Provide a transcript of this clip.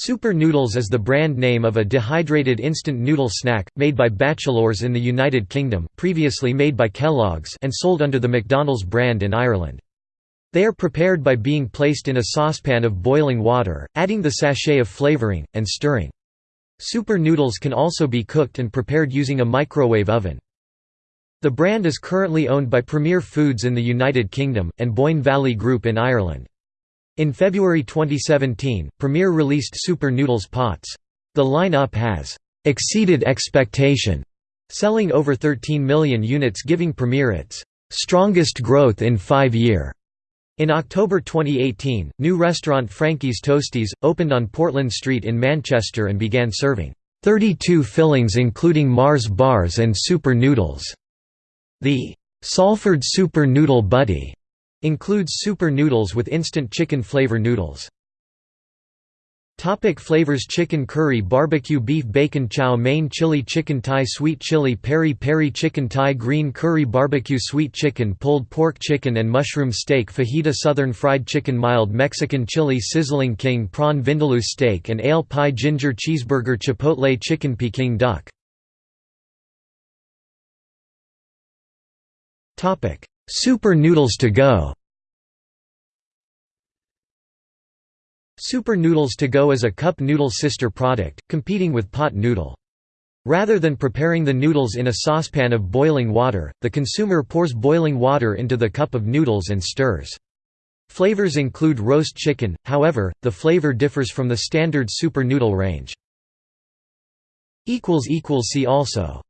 Super Noodles is the brand name of a dehydrated instant noodle snack, made by Batchelors in the United Kingdom previously made by Kellogg's and sold under the McDonnells brand in Ireland. They are prepared by being placed in a saucepan of boiling water, adding the sachet of flavoring, and stirring. Super Noodles can also be cooked and prepared using a microwave oven. The brand is currently owned by Premier Foods in the United Kingdom, and Boyne Valley Group in Ireland. In February 2017, Premier released Super Noodles Pots. The line-up has «exceeded expectation», selling over 13 million units giving Premier its «strongest growth in five year». In October 2018, new restaurant Frankie's Toasties, opened on Portland Street in Manchester and began serving 32 fillings including Mars bars and Super Noodles. The Salford Super Noodle Butty Includes super noodles with instant chicken flavor noodles. Topic flavors Chicken curry Barbecue beef bacon chow mein chili chicken Thai sweet chili peri peri chicken Thai green curry barbecue sweet chicken pulled pork chicken and mushroom steak fajita southern fried chicken mild Mexican chili sizzling king prawn vindaloo steak and ale pie ginger cheeseburger chipotle chicken peking duck Super Noodles to go Super Noodles to go is a cup noodle sister product, competing with pot noodle. Rather than preparing the noodles in a saucepan of boiling water, the consumer pours boiling water into the cup of noodles and stirs. Flavors include roast chicken, however, the flavor differs from the standard super noodle range. See also